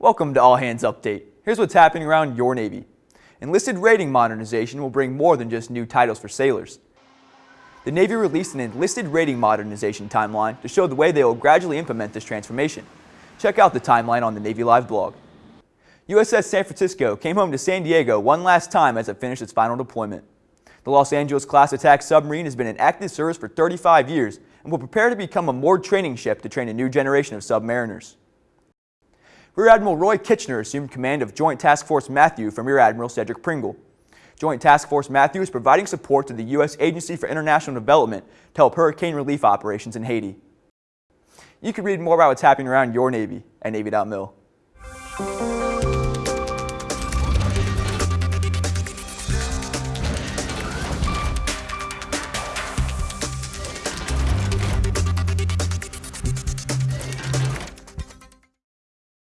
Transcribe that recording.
Welcome to All Hands Update. Here's what's happening around your Navy. Enlisted rating modernization will bring more than just new titles for sailors. The Navy released an enlisted rating modernization timeline to show the way they will gradually implement this transformation. Check out the timeline on the Navy Live blog. USS San Francisco came home to San Diego one last time as it finished its final deployment. The Los Angeles class attack submarine has been in active service for 35 years and will prepare to become a moored training ship to train a new generation of submariners. Rear Admiral Roy Kitchener assumed command of Joint Task Force Matthew from Rear Admiral Cedric Pringle. Joint Task Force Matthew is providing support to the U.S. Agency for International Development to help hurricane relief operations in Haiti. You can read more about what's happening around your Navy at Navy.mil.